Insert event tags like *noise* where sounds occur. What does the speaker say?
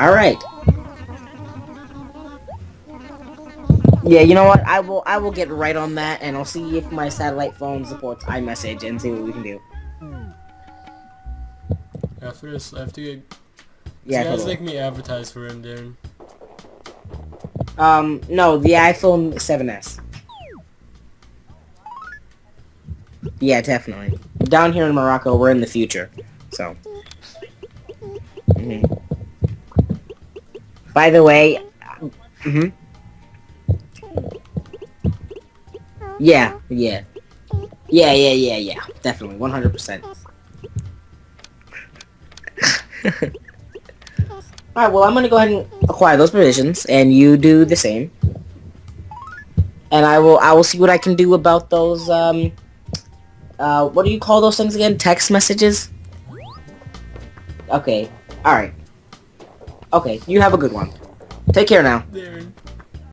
Alright. Yeah, you know what? I will I will get right on that and I'll see if my satellite phone supports iMessage and see what we can do. After this, I have to get... Yeah, guys totally. make me advertise for him, Darren. Um, no, the iPhone 7s. Yeah, definitely. Down here in Morocco, we're in the future, so. Mhm. By the way, hmm Yeah, yeah. Yeah, yeah, yeah, yeah. Definitely, 100%. *laughs* Alright, well, I'm gonna go ahead and acquire those provisions, and you do the same. And I will, I will see what I can do about those, um, uh, what do you call those things again? Text messages? Okay, alright. Okay, you have a good one. Take care now. Darren.